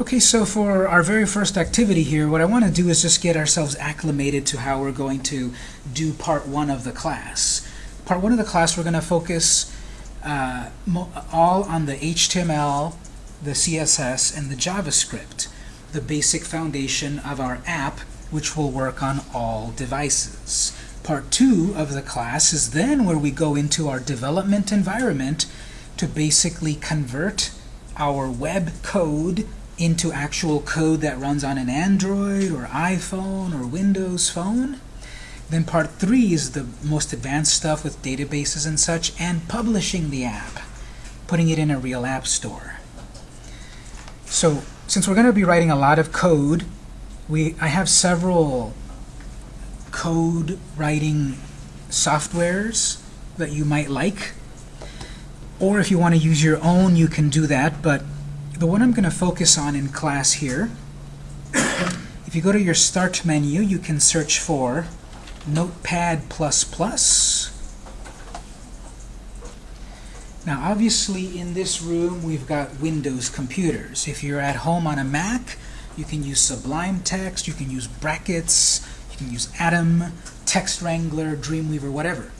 Okay, so for our very first activity here, what I want to do is just get ourselves acclimated to how we're going to do part one of the class. Part one of the class, we're going to focus uh, all on the HTML, the CSS, and the JavaScript, the basic foundation of our app, which will work on all devices. Part two of the class is then where we go into our development environment to basically convert our web code into actual code that runs on an Android or iPhone or Windows phone. Then part three is the most advanced stuff with databases and such, and publishing the app, putting it in a real app store. So since we're going to be writing a lot of code, we I have several code writing softwares that you might like. Or if you want to use your own, you can do that, but the one I'm going to focus on in class here, if you go to your Start menu, you can search for Notepad++. Now obviously in this room we've got Windows computers. If you're at home on a Mac, you can use Sublime Text, you can use brackets, you can use Atom, Text Wrangler, Dreamweaver, whatever.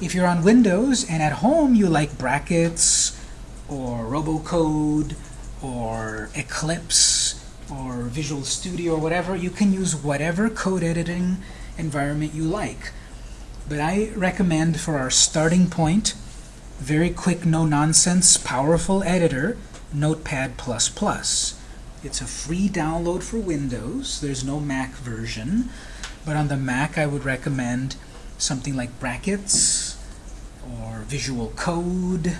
If you're on Windows and at home you like brackets or Robocode or Eclipse or Visual Studio or whatever, you can use whatever code editing environment you like. But I recommend for our starting point, very quick, no-nonsense, powerful editor, Notepad++. It's a free download for Windows. There's no Mac version. But on the Mac, I would recommend something like Brackets or Visual Code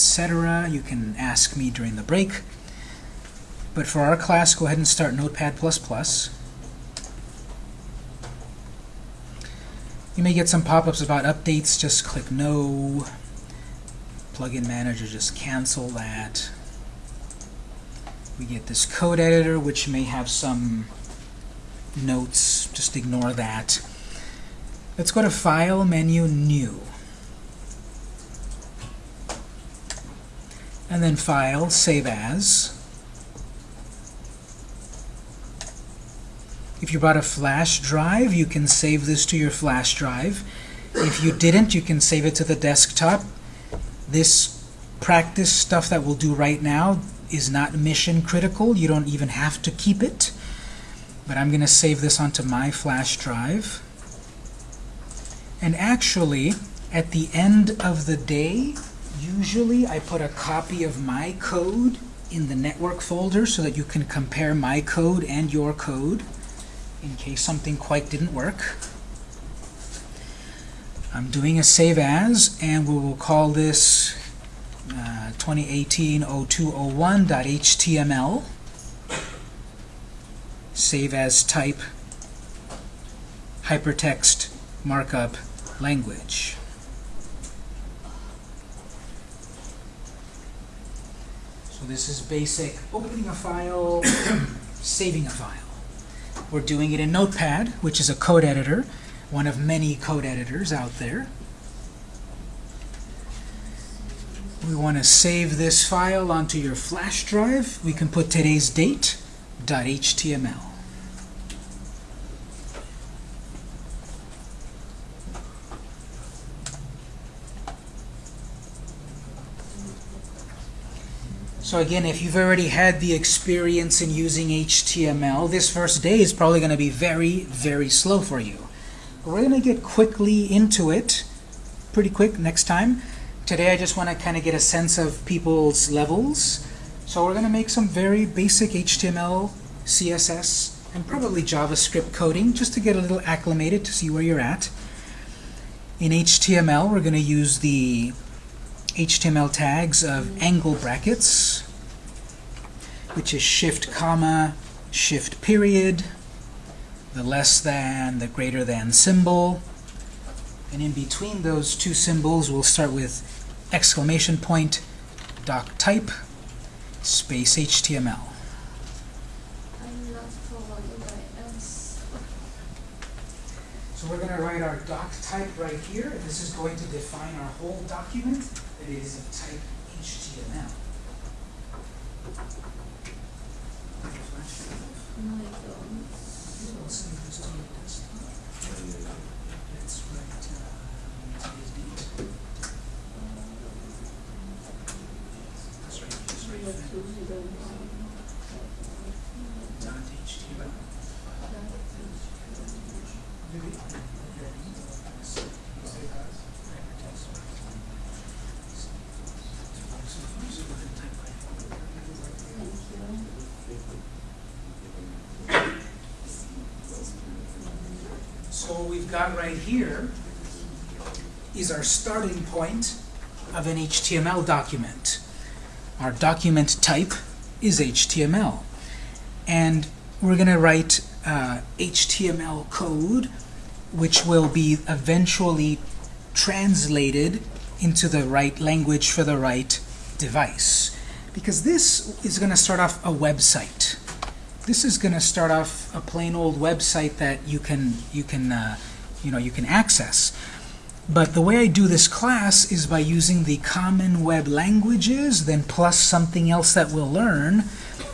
etc. You can ask me during the break. But for our class, go ahead and start Notepad++. You may get some pop-ups about updates. Just click No. Plugin Manager, just cancel that. We get this code editor, which may have some notes. Just ignore that. Let's go to File, Menu, New. And then File, Save As. If you brought a flash drive, you can save this to your flash drive. If you didn't, you can save it to the desktop. This practice stuff that we'll do right now is not mission critical. You don't even have to keep it. But I'm going to save this onto my flash drive. And actually, at the end of the day, Usually I put a copy of my code in the network folder so that you can compare my code and your code in case something quite didn't work. I'm doing a save as, and we will call this uh, 2018-0201.html. Save as type hypertext markup language. This is basic opening a file, saving a file. We're doing it in Notepad, which is a code editor, one of many code editors out there. We want to save this file onto your flash drive. We can put today's date, .html. So again, if you've already had the experience in using HTML, this first day is probably going to be very, very slow for you. But we're going to get quickly into it, pretty quick next time. Today I just want to kind of get a sense of people's levels. So we're going to make some very basic HTML, CSS, and probably JavaScript coding just to get a little acclimated to see where you're at. In HTML, we're going to use the HTML tags of angle brackets, which is shift comma, shift period, the less than, the greater than symbol. And in between those two symbols, we'll start with exclamation point, doc type, space HTML. So we're going to write our doc type right here. This is going to define our whole document it is of type HTML. That's right. Right here is our starting point of an HTML document. Our document type is HTML. And we're going to write uh, HTML code, which will be eventually translated into the right language for the right device. Because this is going to start off a website. This is going to start off a plain old website that you can you can uh, you know you can access. But the way I do this class is by using the common web languages, then plus something else that we'll learn.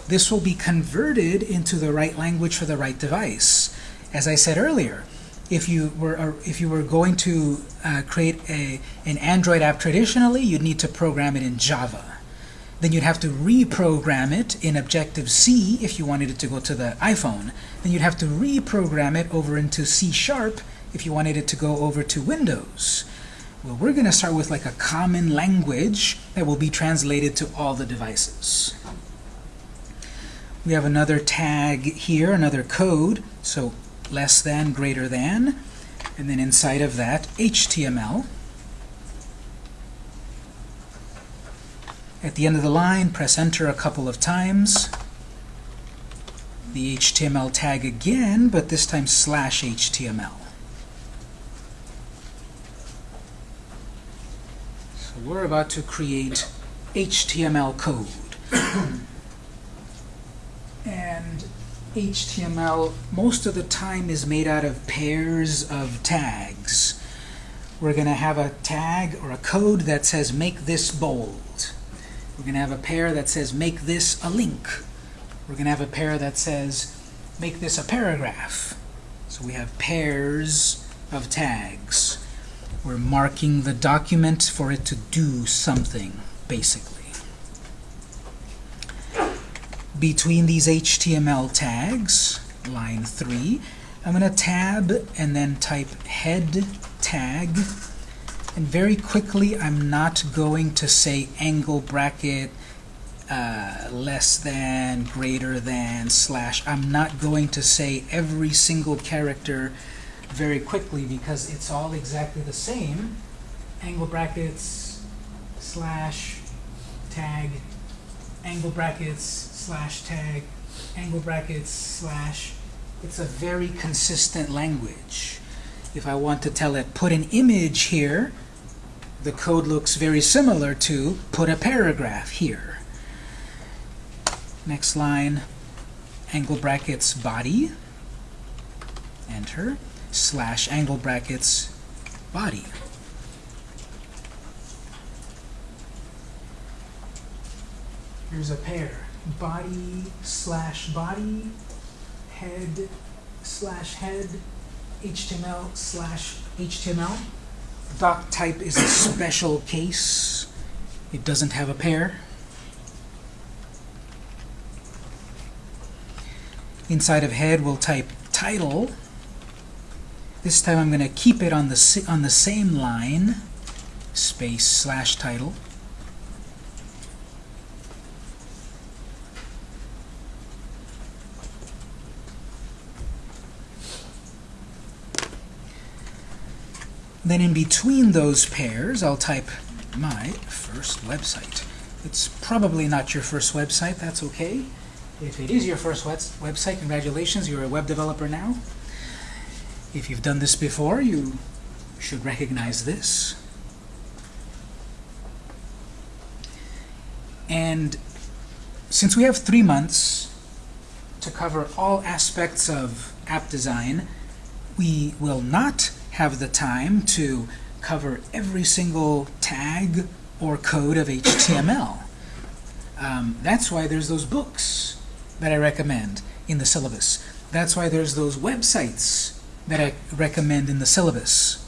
This will be converted into the right language for the right device. As I said earlier, if you were uh, if you were going to uh, create a an Android app traditionally, you'd need to program it in Java. Then you'd have to reprogram it in Objective-C if you wanted it to go to the iPhone. Then you'd have to reprogram it over into C Sharp if you wanted it to go over to Windows. Well, we're going to start with like a common language that will be translated to all the devices. We have another tag here, another code, so less than, greater than, and then inside of that, HTML. At the end of the line, press enter a couple of times. The HTML tag again, but this time slash HTML. So we're about to create HTML code. and HTML most of the time is made out of pairs of tags. We're going to have a tag or a code that says make this bold. We're going to have a pair that says make this a link. We're going to have a pair that says make this a paragraph. So we have pairs of tags. We're marking the document for it to do something, basically. Between these HTML tags, line 3, I'm going to tab and then type head tag and very quickly, I'm not going to say angle bracket uh, less than, greater than, slash. I'm not going to say every single character very quickly because it's all exactly the same. Angle brackets, slash, tag, angle brackets, slash, tag, angle brackets, slash. It's a very consistent language. If I want to tell it, put an image here, the code looks very similar to put a paragraph here. Next line, angle brackets body, enter, slash angle brackets body. Here's a pair, body slash body, head slash head, HTML slash HTML. Doc type is a special case. It doesn't have a pair. Inside of head, we'll type title. This time I'm going to keep it on the on the same line, space slash title. Then in between those pairs, I'll type my first website. It's probably not your first website. That's okay. If it is your first website, congratulations, you're a web developer now. If you've done this before, you should recognize this. And since we have three months to cover all aspects of app design, we will not have the time to cover every single tag or code of HTML. Um, that's why there's those books that I recommend in the syllabus That's why there's those websites that I recommend in the syllabus.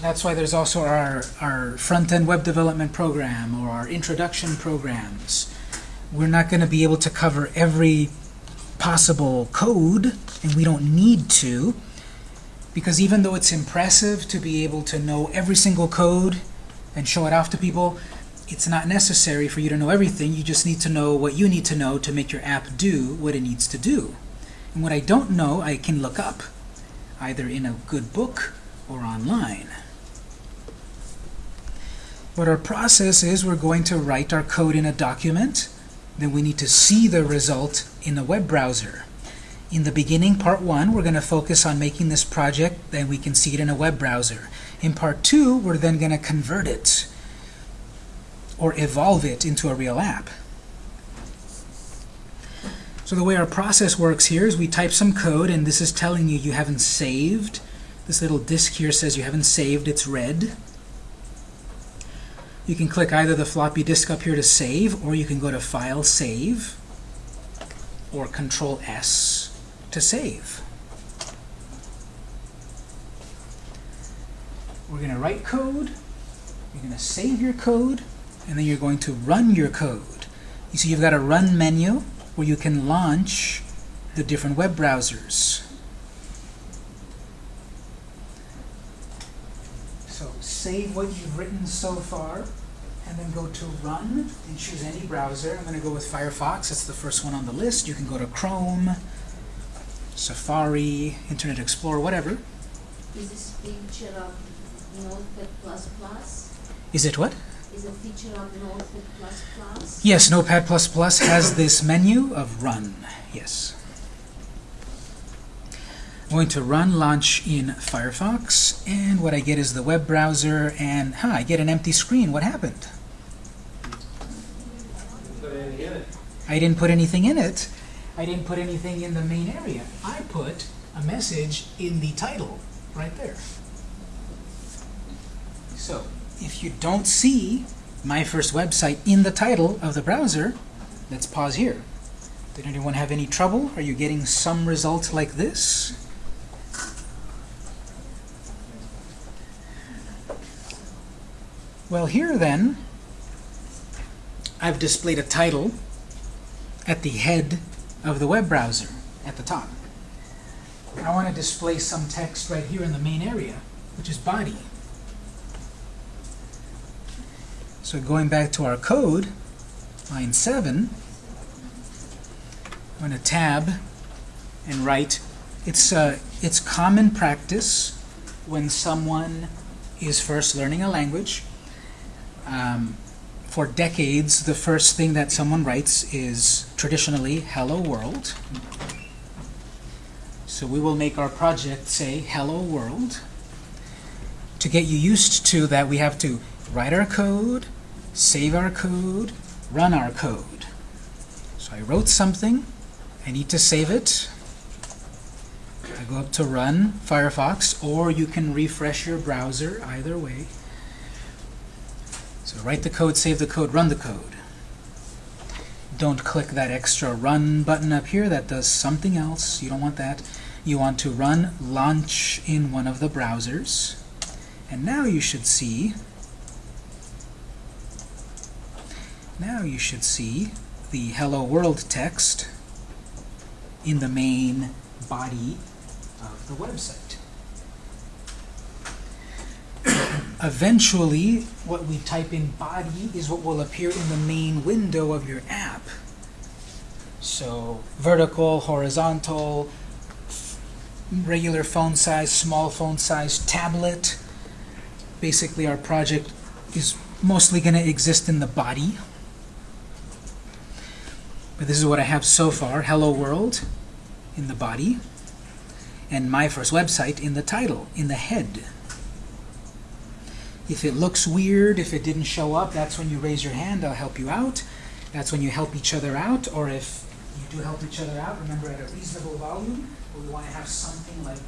That's why there's also our, our front-end web development program or our introduction programs. We're not going to be able to cover every possible code, and we don't need to, because even though it's impressive to be able to know every single code and show it off to people, it's not necessary for you to know everything. You just need to know what you need to know to make your app do what it needs to do. And what I don't know, I can look up, either in a good book or online. What our process is, we're going to write our code in a document. Then we need to see the result in a web browser. In the beginning, part one, we're going to focus on making this project, then we can see it in a web browser. In part two, we're then going to convert it or evolve it into a real app. So the way our process works here is we type some code, and this is telling you you haven't saved. This little disk here says you haven't saved, it's red. You can click either the floppy disk up here to save, or you can go to File, Save, or Control S to save. We're going to write code, you're going to save your code, and then you're going to run your code. You see you've got a Run menu where you can launch the different web browsers. So save what you've written so far, and then go to Run and choose any browser. I'm going to go with Firefox. That's the first one on the list. You can go to Chrome, Safari, Internet Explorer, whatever. Is this feature of Notepad plus plus? Is it what? Is a feature of Notepad plus plus? Yes, Notepad++ has this menu of Run. Yes. I'm going to run launch in Firefox, and what I get is the web browser, and huh, I get an empty screen. What happened? I didn't put anything in it. I didn't put anything in the main area. I put a message in the title, right there. So, if you don't see my first website in the title of the browser, let's pause here. Did anyone have any trouble? Are you getting some result like this? Well, here then, I've displayed a title at the head of the web browser at the top. I want to display some text right here in the main area, which is body. So going back to our code, line 7, I'm going to tab and write. It's, uh, it's common practice when someone is first learning a language. Um, for decades, the first thing that someone writes is traditionally hello world. So we will make our project say hello world. To get you used to that, we have to write our code, save our code, run our code. So I wrote something, I need to save it. I go up to run Firefox, or you can refresh your browser, either way. So write the code, save the code, run the code. Don't click that extra run button up here. That does something else. You don't want that. You want to run launch in one of the browsers. And now you should see now you should see the hello world text in the main body of the website. Eventually, what we type in body is what will appear in the main window of your app. So vertical, horizontal, regular phone size, small phone size, tablet. Basically, our project is mostly going to exist in the body. But this is what I have so far. Hello World in the body. And my first website in the title, in the head. If it looks weird, if it didn't show up, that's when you raise your hand. I'll help you out. That's when you help each other out. Or if you do help each other out, remember at a reasonable volume, we want to have something like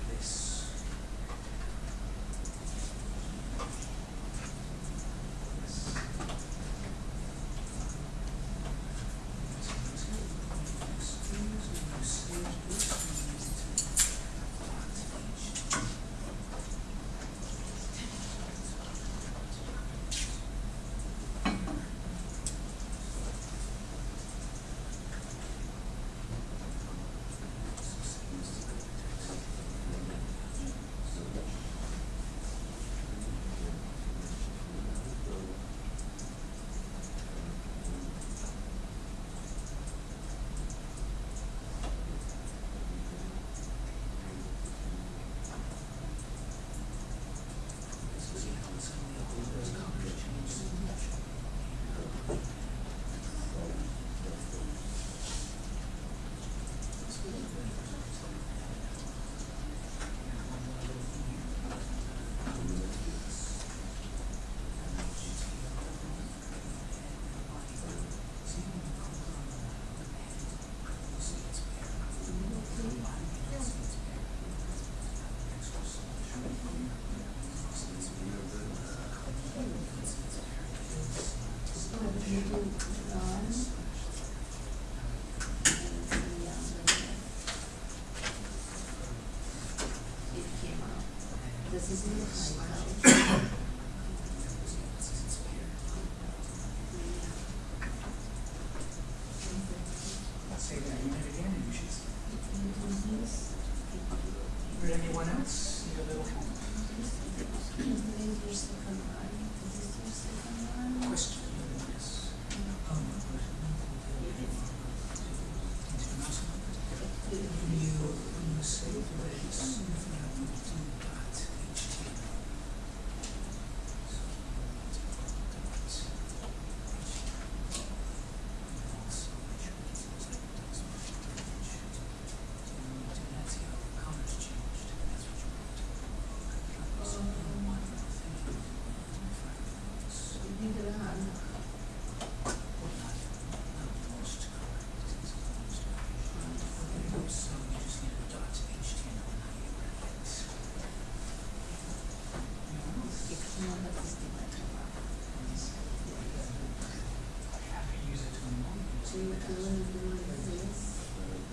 a So you can learn to do this.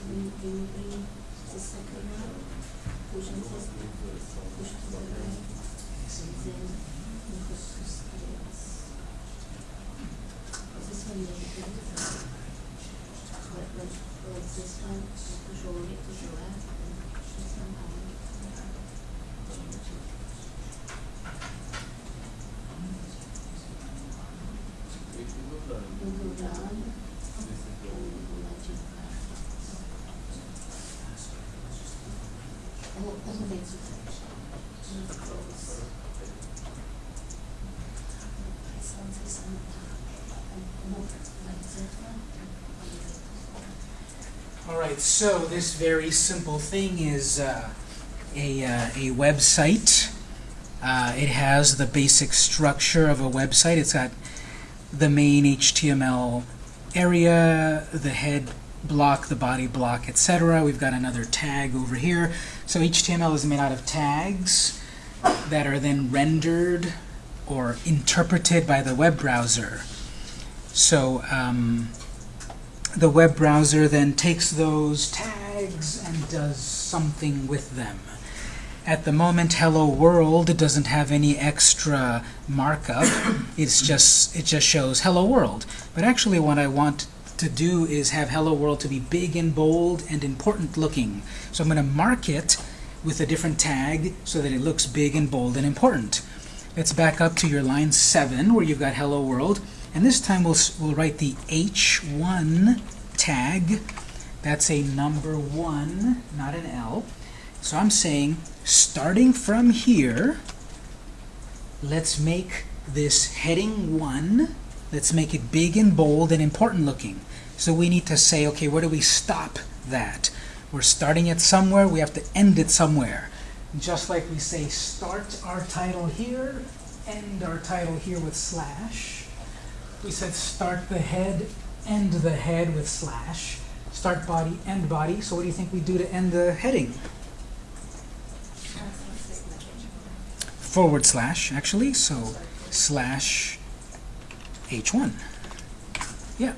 You, you bring the second one. Push and this, push to the right. And then you put two scales. This one you do it. But, but, but this one, you push all the way to the left and this one down. You go down. And you go magic. Oh, oh, that's it. And close. This one, this one, and more like that one. All right, so this very simple thing is uh, a, uh, a website. Uh, it has the basic structure of a website. It's got the main HTML area, the head block, the body block, etc. We've got another tag over here. So HTML is made out of tags that are then rendered or interpreted by the web browser. So um, the web browser then takes those tags and does something with them. At the moment, Hello World doesn't have any extra markup. It's just it just shows Hello World. But actually, what I want to do is have Hello World to be big and bold and important looking. So I'm going to mark it with a different tag so that it looks big and bold and important. Let's back up to your line 7 where you've got Hello World. And this time we'll, we'll write the H1 tag. That's a number 1, not an L. So I'm saying, starting from here, let's make this heading 1, let's make it big and bold and important looking. So we need to say, okay, where do we stop that? We're starting it somewhere, we have to end it somewhere. Just like we say, start our title here, end our title here with slash. We said start the head, end the head with slash. Start body, end body. So what do you think we do to end the heading? Forward slash, actually. So slash h1. Yeah.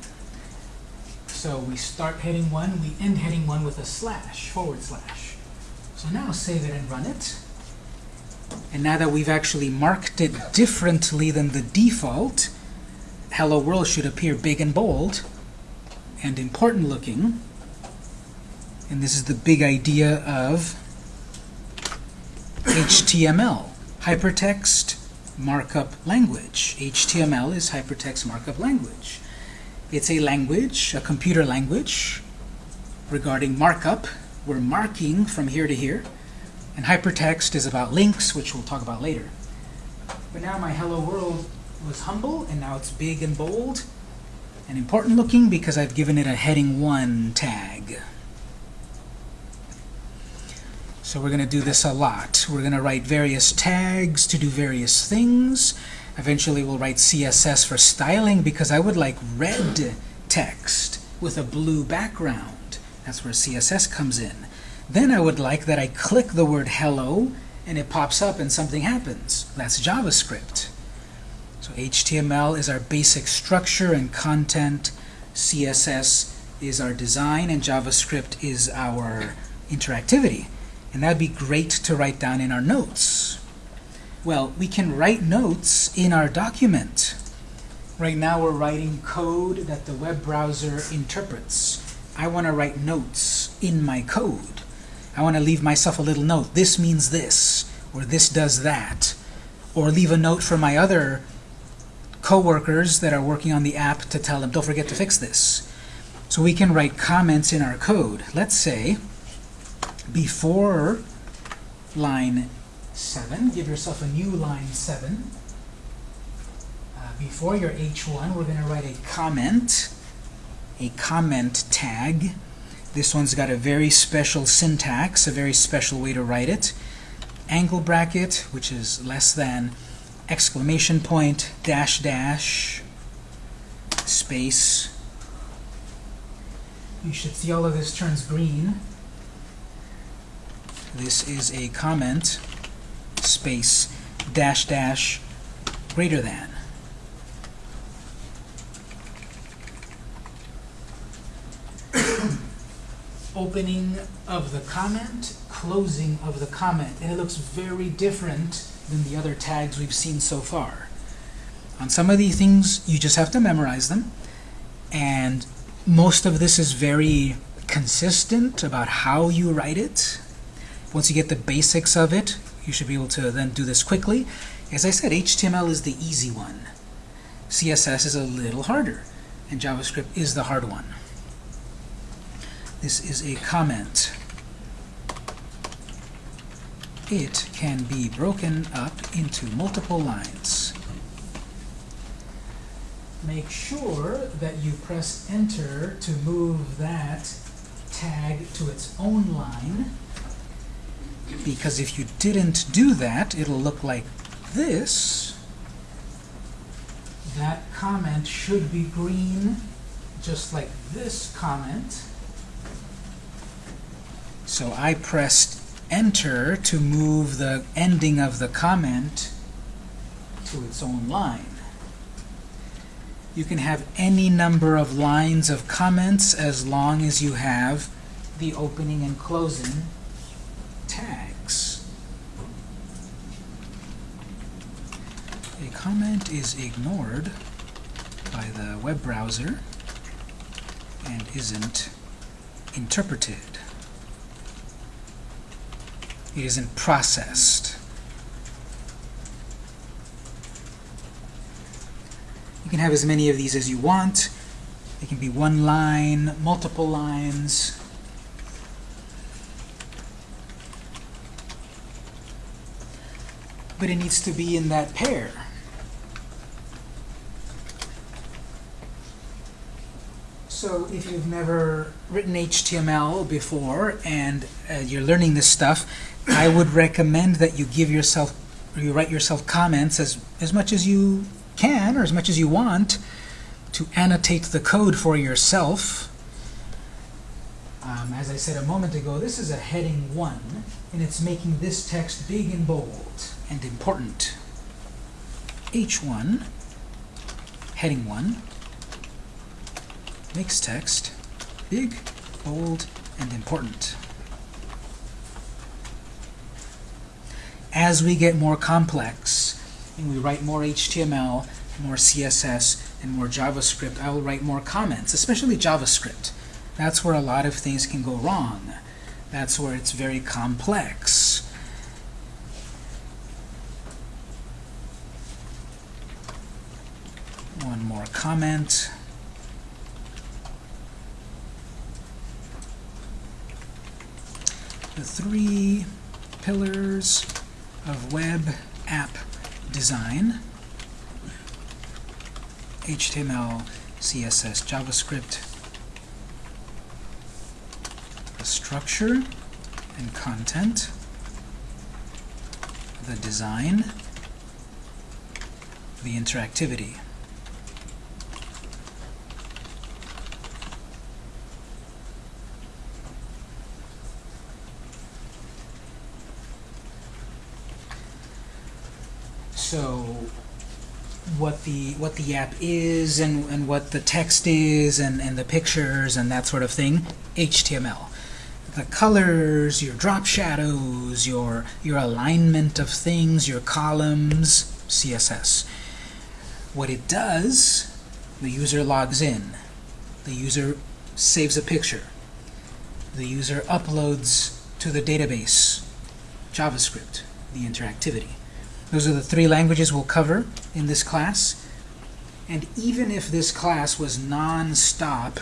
So we start heading 1, we end heading 1 with a slash, forward slash. So now save it and run it. And now that we've actually marked it differently than the default, Hello World should appear big and bold and important looking. And this is the big idea of HTML, Hypertext Markup Language. HTML is Hypertext Markup Language. It's a language, a computer language, regarding markup. We're marking from here to here. And hypertext is about links, which we'll talk about later. But now my hello world was humble, and now it's big and bold and important looking because I've given it a heading 1 tag. So we're going to do this a lot. We're going to write various tags to do various things. Eventually we'll write CSS for styling because I would like red text with a blue background. That's where CSS comes in. Then I would like that I click the word hello and it pops up and something happens. That's JavaScript. So HTML is our basic structure and content. CSS is our design, and JavaScript is our interactivity. And that'd be great to write down in our notes. Well, we can write notes in our document. Right now we're writing code that the web browser interprets. I want to write notes in my code. I want to leave myself a little note. This means this, or this does that. Or leave a note for my other coworkers that are working on the app to tell them, don't forget to fix this. So we can write comments in our code. Let's say, before line 7, give yourself a new line 7. Uh, before your H1, we're going to write a comment, a comment tag. This one's got a very special syntax, a very special way to write it. Angle bracket, which is less than, exclamation point, dash dash, space. You should see all of this turns green. This is a comment, space, dash dash, greater than. Opening of the comment, closing of the comment, and it looks very different than the other tags we've seen so far. On some of these things, you just have to memorize them, and most of this is very consistent about how you write it. Once you get the basics of it, you should be able to then do this quickly. As I said, HTML is the easy one. CSS is a little harder, and JavaScript is the hard one. This is a comment. It can be broken up into multiple lines. Make sure that you press enter to move that tag to its own line because if you didn't do that, it'll look like this. That comment should be green, just like this comment. So I pressed enter to move the ending of the comment to its own line. You can have any number of lines of comments as long as you have the opening and closing tags. A comment is ignored by the web browser and isn't interpreted. It isn't processed. You can have as many of these as you want. It can be one line, multiple lines. But it needs to be in that pair. So if you've never written HTML before and uh, you're learning this stuff, I would recommend that you give yourself, you write yourself comments as, as much as you can, or as much as you want, to annotate the code for yourself. Um, as I said a moment ago, this is a heading 1, and it's making this text big and bold and important. H1, heading 1, makes text big, bold, and important. As we get more complex, and we write more HTML, more CSS, and more JavaScript, I will write more comments, especially JavaScript. That's where a lot of things can go wrong. That's where it's very complex. One more comment. The three pillars of web app design, HTML, CSS, JavaScript, the structure and content, the design, the interactivity. So what the what the app is and, and what the text is and, and the pictures and that sort of thing, HTML. The colors, your drop shadows, your your alignment of things, your columns, CSS. What it does, the user logs in. The user saves a picture. The user uploads to the database, JavaScript, the interactivity. Those are the three languages we'll cover in this class. And even if this class was non-stop,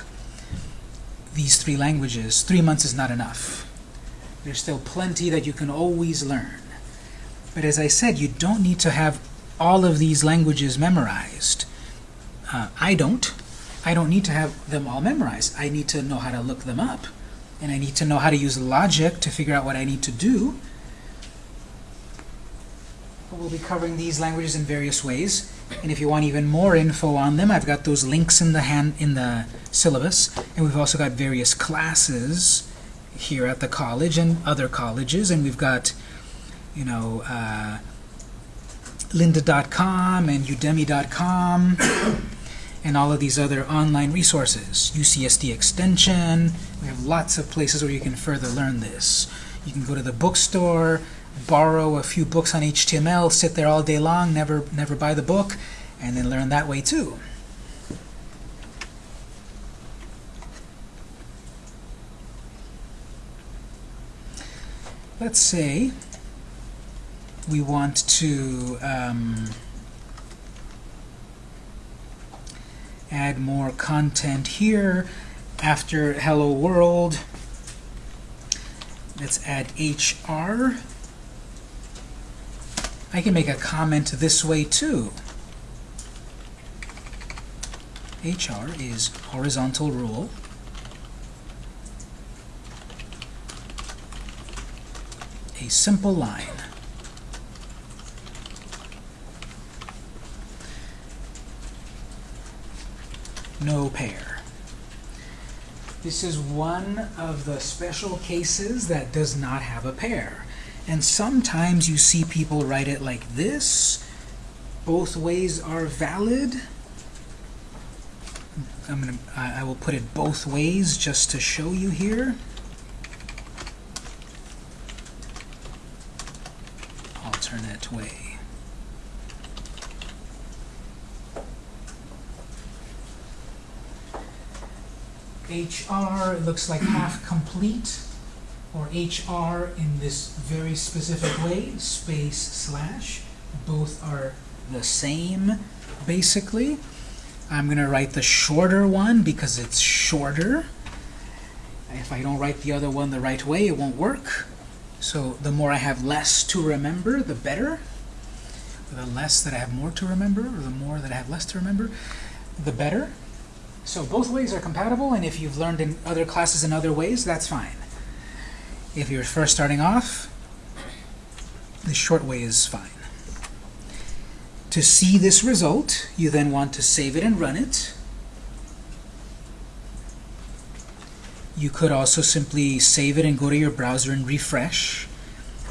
these three languages, three months is not enough. There's still plenty that you can always learn. But as I said, you don't need to have all of these languages memorized. Uh, I don't. I don't need to have them all memorized. I need to know how to look them up. And I need to know how to use logic to figure out what I need to do. But we'll be covering these languages in various ways. And if you want even more info on them, I've got those links in the hand in the syllabus. And we've also got various classes here at the college and other colleges. And we've got, you know, uh, lynda.com and udemy.com and all of these other online resources. UCSD Extension. We have lots of places where you can further learn this. You can go to the bookstore, borrow a few books on HTML, sit there all day long, never, never buy the book, and then learn that way too. Let's say we want to um, add more content here after hello world. Let's add HR. I can make a comment this way too. HR is horizontal rule. A simple line. No pair. This is one of the special cases that does not have a pair. And sometimes you see people write it like this. Both ways are valid. I'm gonna, I I will put it both ways just to show you here. Alternate way. HR looks like half complete or HR in this very specific way, space slash. Both are the same, basically. I'm going to write the shorter one because it's shorter. If I don't write the other one the right way, it won't work. So the more I have less to remember, the better. The less that I have more to remember, or the more that I have less to remember, the better. So both ways are compatible, and if you've learned in other classes in other ways, that's fine. If you're first starting off, the short way is fine. To see this result, you then want to save it and run it. You could also simply save it and go to your browser and refresh.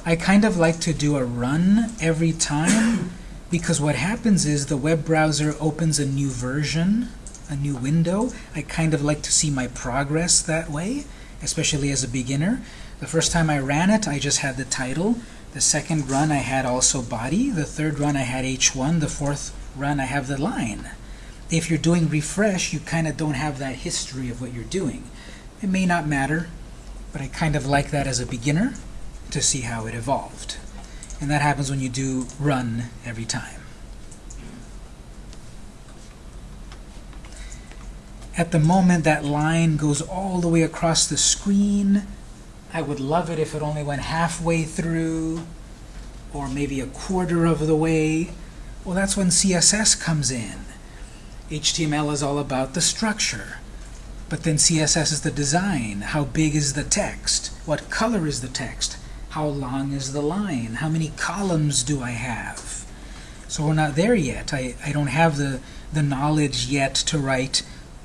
I kind of like to do a run every time because what happens is the web browser opens a new version, a new window. I kind of like to see my progress that way, especially as a beginner. The first time I ran it, I just had the title. The second run, I had also body. The third run, I had H1. The fourth run, I have the line. If you're doing refresh, you kind of don't have that history of what you're doing. It may not matter, but I kind of like that as a beginner to see how it evolved. And that happens when you do run every time. At the moment, that line goes all the way across the screen. I would love it if it only went halfway through, or maybe a quarter of the way. Well, that's when CSS comes in. HTML is all about the structure. But then CSS is the design. How big is the text? What color is the text? How long is the line? How many columns do I have? So we're not there yet. I, I don't have the, the knowledge yet to write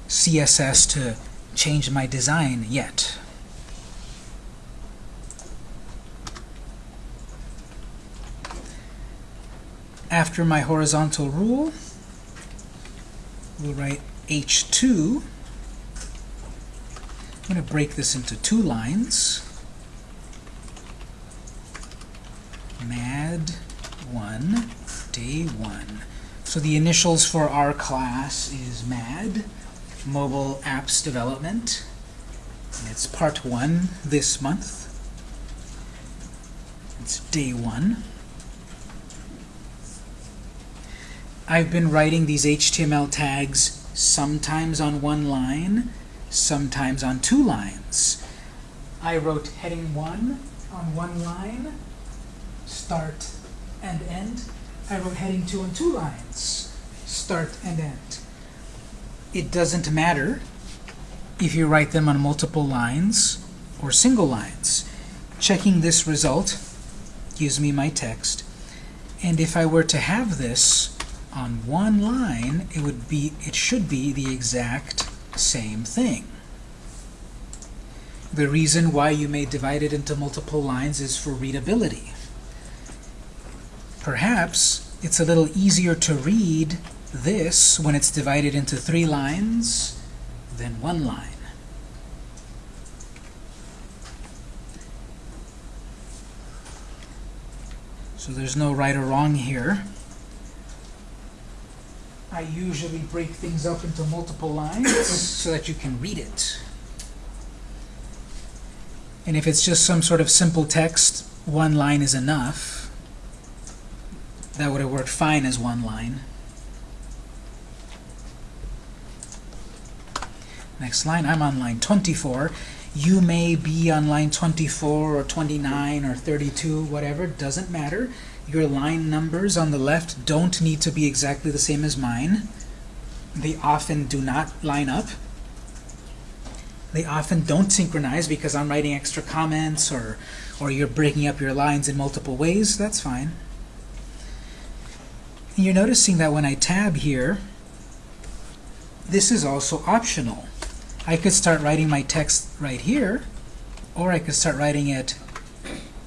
CSS to change my design yet. After my horizontal rule, we'll write H2. I'm going to break this into two lines. MAD 1, day 1. So the initials for our class is MAD, Mobile Apps Development. And it's part 1 this month. It's day 1. I've been writing these HTML tags sometimes on one line, sometimes on two lines. I wrote heading 1 on one line, start and end. I wrote heading 2 on two lines, start and end. It doesn't matter if you write them on multiple lines or single lines. Checking this result gives me my text. And if I were to have this on one line, it would be it should be the exact same thing. The reason why you may divide it into multiple lines is for readability. Perhaps it's a little easier to read this when it's divided into three lines than one line. So there's no right or wrong here. I usually break things up into multiple lines so that you can read it. And if it's just some sort of simple text, one line is enough. That would have worked fine as one line. Next line, I'm on line 24. You may be on line 24 or 29 or 32, whatever, doesn't matter. Your line numbers on the left don't need to be exactly the same as mine. They often do not line up. They often don't synchronize because I'm writing extra comments or, or you're breaking up your lines in multiple ways. That's fine. And you're noticing that when I tab here, this is also optional. I could start writing my text right here, or I could start writing it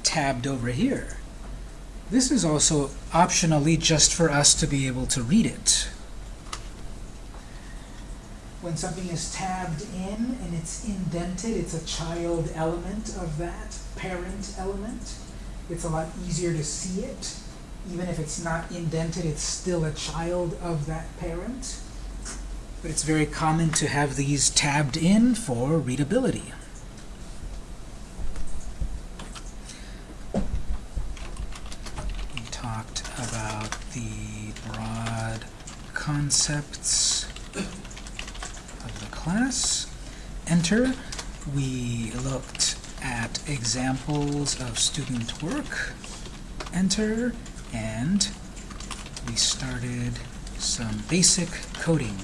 tabbed over here. This is also optionally just for us to be able to read it. When something is tabbed in and it's indented, it's a child element of that parent element. It's a lot easier to see it. Even if it's not indented, it's still a child of that parent. But it's very common to have these tabbed in for readability. We talked about the broad concepts of the class. Enter. We looked at examples of student work. Enter. And we started some basic coding.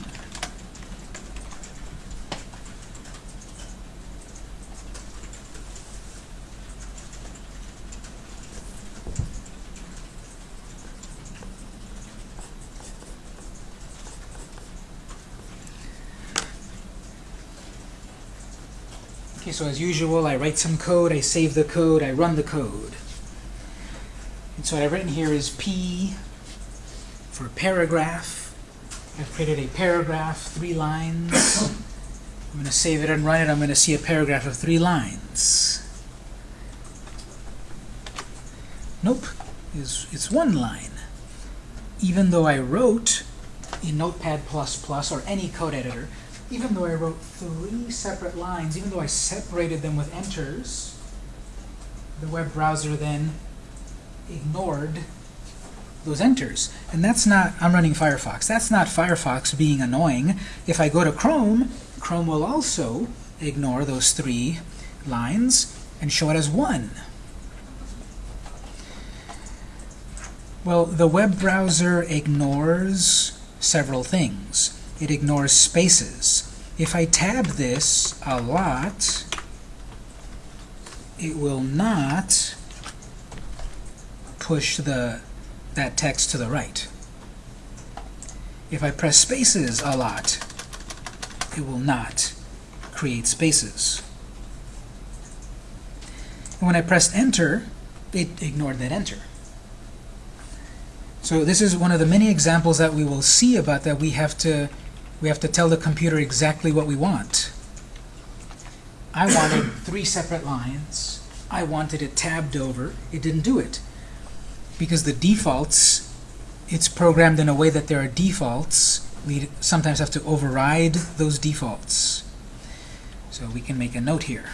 So as usual, I write some code, I save the code, I run the code. And so what I've written here is P for paragraph. I've created a paragraph, three lines. I'm going to save it and run it. I'm going to see a paragraph of three lines. Nope, it's, it's one line. Even though I wrote in Notepad++ or any code editor, even though I wrote three separate lines, even though I separated them with enters, the web browser then ignored those enters. And that's not, I'm running Firefox, that's not Firefox being annoying. If I go to Chrome, Chrome will also ignore those three lines and show it as one. Well, the web browser ignores several things. It ignores spaces. If I tab this a lot, it will not push the that text to the right. If I press spaces a lot, it will not create spaces. And when I pressed enter, it ignored that enter. So this is one of the many examples that we will see about that we have to We have to tell the computer exactly what we want. I wanted three separate lines. I wanted it tabbed over. It didn't do it. Because the defaults, it's programmed in a way that there are defaults. We sometimes have to override those defaults. So we can make a note here.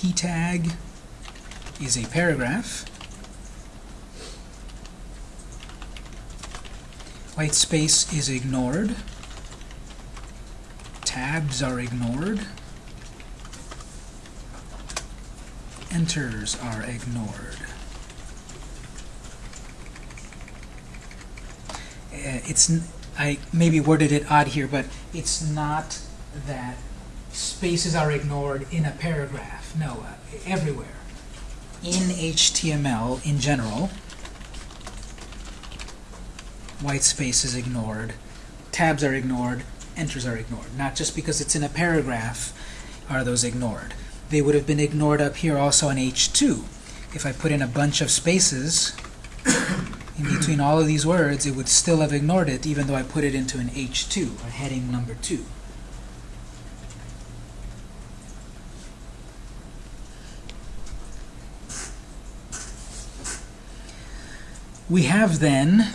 p tag is a paragraph. White space is ignored. Tabs are ignored. Enters are ignored. Uh, it's I maybe worded it odd here, but it's not that spaces are ignored in a paragraph. No, uh, everywhere. In HTML in general, white space is ignored, tabs are ignored, enters are ignored. Not just because it's in a paragraph are those ignored. They would have been ignored up here also in H2. If I put in a bunch of spaces in between all of these words, it would still have ignored it even though I put it into an H2, a heading number 2. We have then,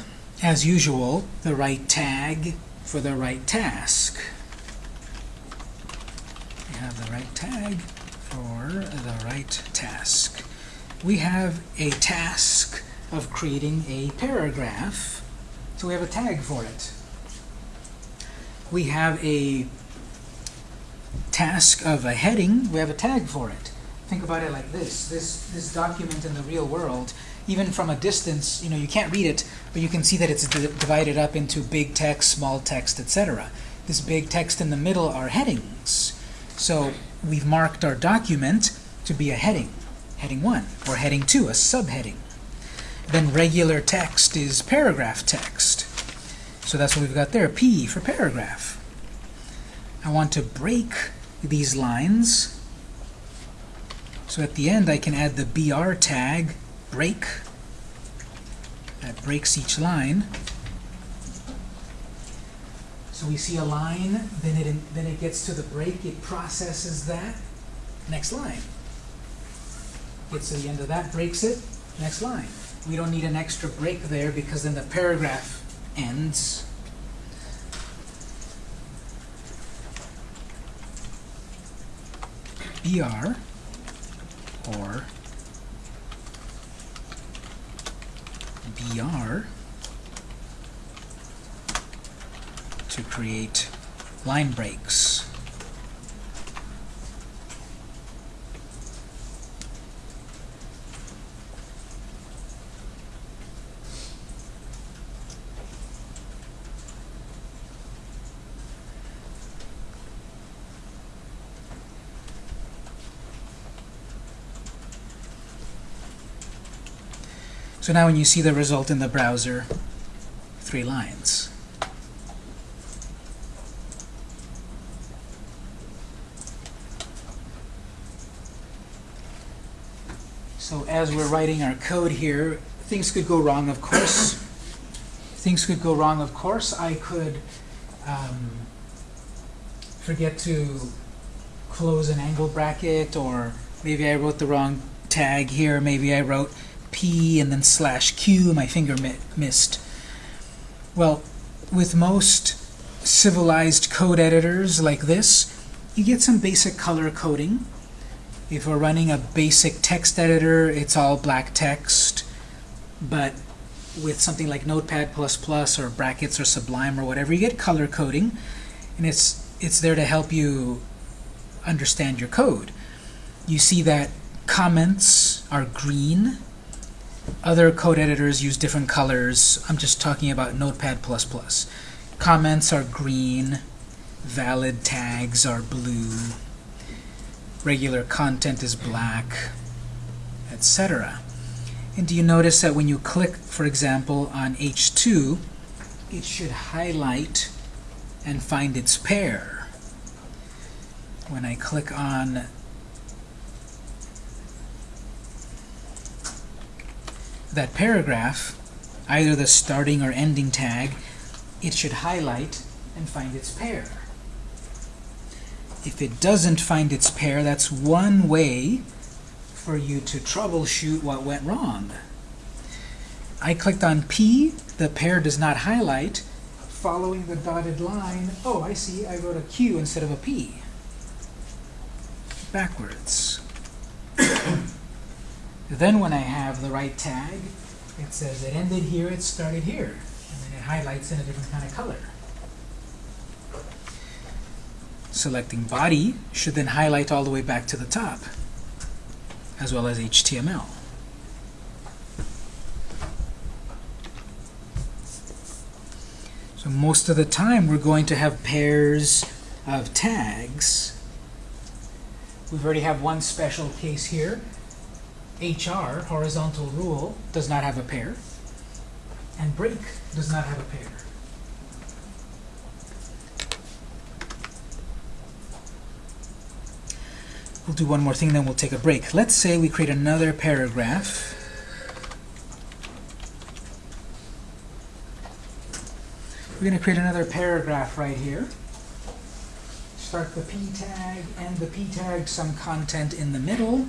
as usual, the right tag for the right task. We have the right tag for the right task. We have a task of creating a paragraph, so we have a tag for it. We have a task of a heading, we have a tag for it. Think about it like this. This, this document in the real world even from a distance, you know, you can't read it, but you can see that it's di- divided up into big text, small text, etc. This big text in the middle are headings. So we've marked our document to be a heading, heading 1, or heading 2, a subheading. Then regular text is paragraph text. So that's what we've got there, P for paragraph. I want to break these lines. So at the end I can add the BR tag break. That breaks each line. So we see a line, then it then it gets to the break, it processes that. Next line. Gets to the end of that, breaks it, next line. We don't need an extra break there because then the paragraph ends. BR or BR to create line breaks. So now when you see the result in the browser, three lines. So as we're writing our code here, things could go wrong, of course. Things could go wrong, of course. I could um, forget to close an angle bracket, or maybe I wrote the wrong tag here. Maybe I wrote P and then slash Q, my finger mi missed. Well, with most civilized code editors like this, you get some basic color coding. If we're running a basic text editor, it's all black text. But with something like Notepad++ or brackets or Sublime or whatever, you get color coding, and it's it's there to help you understand your code. You see that comments are green. Other code editors use different colors. I'm just talking about Notepad++. Comments are green. Valid tags are blue. Regular content is black, etc. And do you notice that when you click, for example, on H2, it should highlight and find its pair. When I click on that paragraph, either the starting or ending tag, it should highlight and find its pair. If it doesn't find its pair, that's one way for you to troubleshoot what went wrong. I clicked on P, the pair does not highlight. Following the dotted line, oh, I see, I wrote a Q instead of a P. Backwards. Then when I have the right tag, it says it ended here, it started here. And then it highlights in a different kind of color. Selecting body should then highlight all the way back to the top, as well as HTML. So most of the time we're going to have pairs of tags. We've already have one special case here. HR, horizontal rule, does not have a pair. And break does not have a pair. We'll do one more thing, then we'll take a break. Let's say we create another paragraph. We're going to create another paragraph right here. Start the p tag, end the p tag, some content in the middle.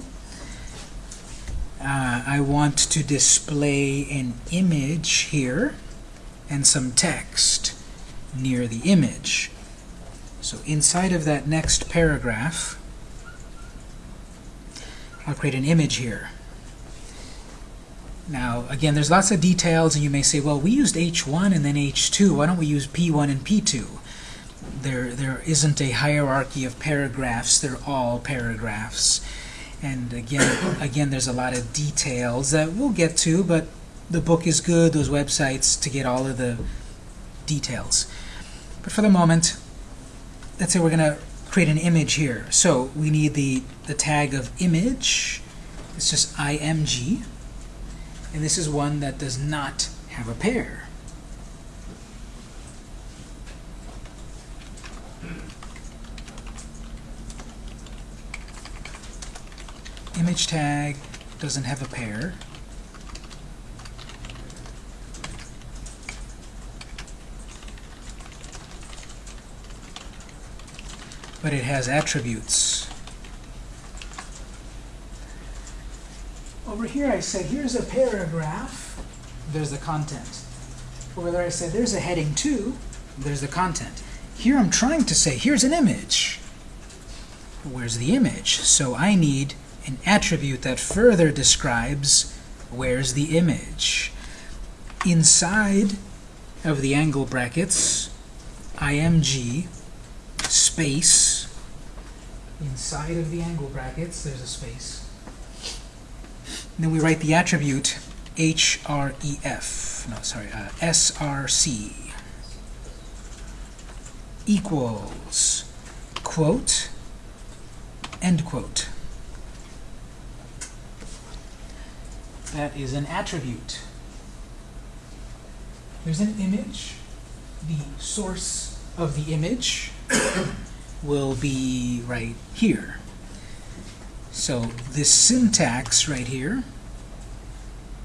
Uh, I want to display an image here and some text near the image. So inside of that next paragraph, I'll create an image here. Now, again, there's lots of details, and you may say, well, we used H1 and then H2. Why don't we use P1 and P2? There, there isn't a hierarchy of paragraphs. They're all paragraphs. And again, again, there's a lot of details that we'll get to, but the book is good, those websites, to get all of the details. But for the moment, let's say we're going to create an image here. So we need the, the tag of image. It's just img. And this is one that does not have a pair. Image tag doesn't have a pair. But it has attributes. Over here I said, here's a paragraph, there's the content. Over there I said, there's a heading 2, there's the content. Here I'm trying to say, here's an image. Where's the image? So I need an attribute that further describes where's the image. Inside of the angle brackets, img space. Inside of the angle brackets, there's a space. And then we write the attribute href, no, sorry, uh, src equals quote, end quote. That is an attribute. There's an image. The source of the image will be right here. So this syntax right here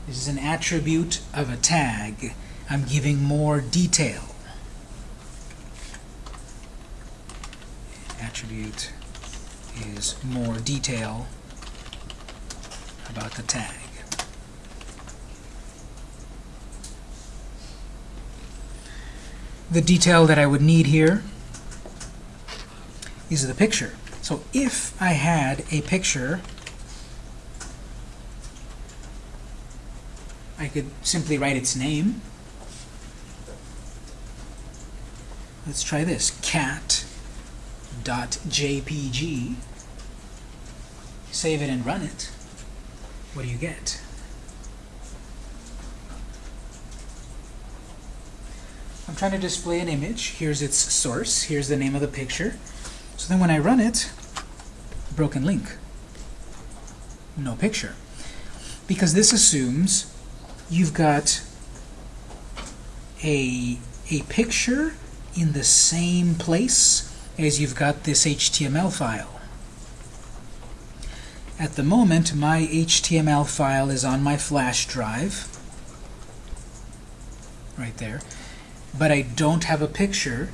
is an attribute of a tag. I'm giving more detail. Attribute is more detail about the tag. The detail that I would need here is the picture. So if I had a picture, I could simply write its name. Let's try this, cat.jpg. Save it and run it. What do you get? I'm trying to display an image. Here's its source. Here's the name of the picture. So then when I run it, broken link. No picture. Because this assumes you've got a, a picture in the same place as you've got this HTML file. At the moment, my HTML file is on my flash drive. right there, but I don't have a picture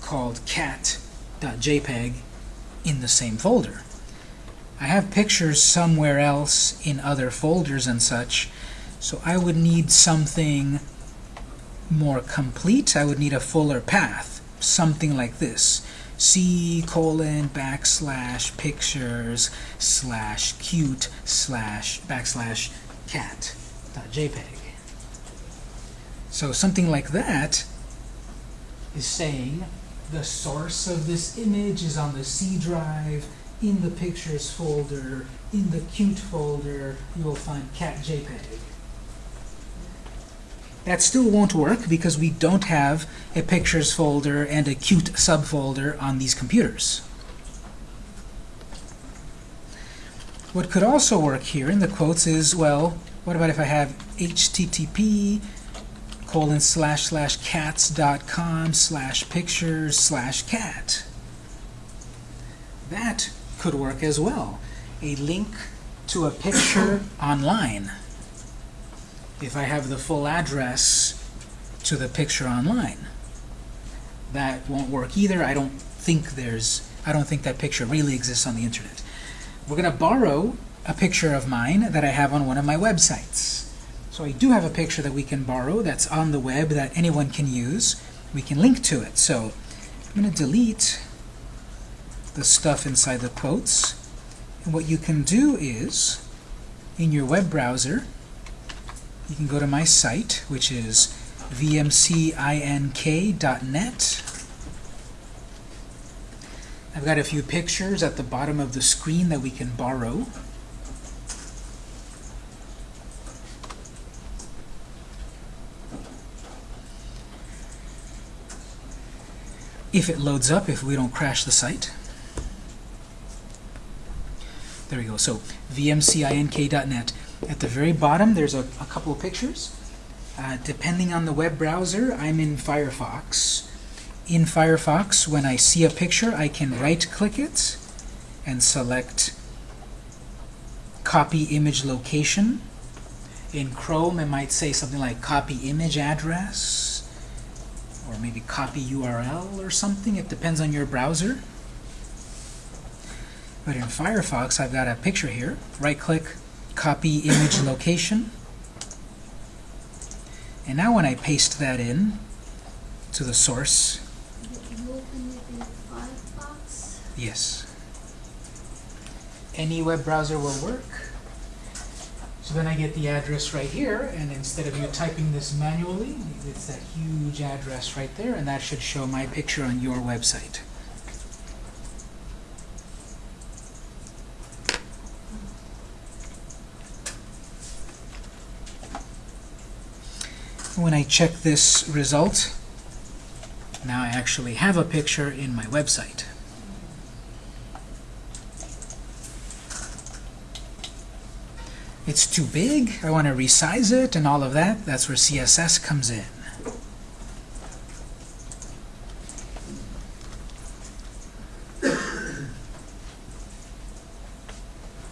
called cat.jpg in the same folder. I have pictures somewhere else in other folders and such, so I would need something more complete. I would need a fuller path, something like this. C colon backslash pictures slash cute slash backslash cat dot JPEG. So something like that is saying the source of this image is on the C drive, in the pictures folder, in the cute folder, you will find cat JPEG. That still won't work because we don't have a pictures folder and a cute subfolder on these computers. What could also work here in the quotes is, well, what about if I have http colon slash slash cats dot com slash pictures slash cat? That could work as well. A link to a picture online. If I have the full address to the picture online. That won't work either. I don't think there's, I don't think that picture really exists on the internet. We're going to borrow a picture of mine that I have on one of my websites. So I do have a picture that we can borrow that's on the web that anyone can use. We can link to it. So I'm going to delete the stuff inside the quotes. And what you can do is, in your web browser, you can go to my site, which is vmcink.net. I've got a few pictures at the bottom of the screen that we can borrow. If it loads up, if we don't crash the site. There we go. So vmcink.net. At the very bottom, there's a, a couple of pictures. Uh, depending on the web browser, I'm in Firefox. In Firefox, when I see a picture, I can right-click it and select Copy Image Location. In Chrome, it might say something like Copy Image Address, or maybe Copy URL or something. It depends on your browser. But in Firefox, I've got a picture here. Right-click, copy image location. And now when I paste that in to the source, You open it in Firefox. yes, any web browser will work. So then I get the address right here, and instead of you typing this manually, it's that huge address right there, and that should show my picture on your website. When I check this result, now I actually have a picture in my website. It's too big, I want to resize it and all of that. That's where CSS comes in.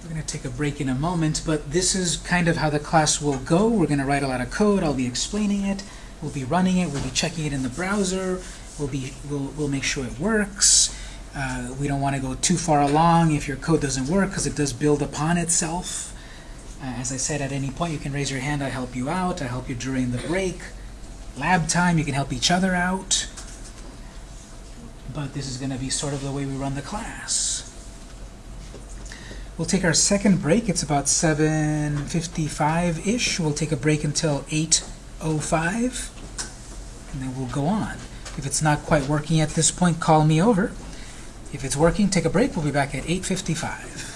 We're going to take a break in a moment, but this is kind of how the class will go. We're going to write a lot of code. I'll be explaining it. We'll be running it. We'll be checking it in the browser. We'll, be, we'll, we'll make sure it works. Uh, we don't want to go too far along if your code doesn't work because it does build upon itself. Uh, as I said, at any point you can raise your hand. I help you out. I help you during the break. Lab time, you can help each other out. But this is going to be sort of the way we run the class. We'll take our second break. It's about 7.55-ish. We'll take a break until 8.05, and then we'll go on. If it's not quite working at this point, call me over. If it's working, take a break. We'll be back at 8.55.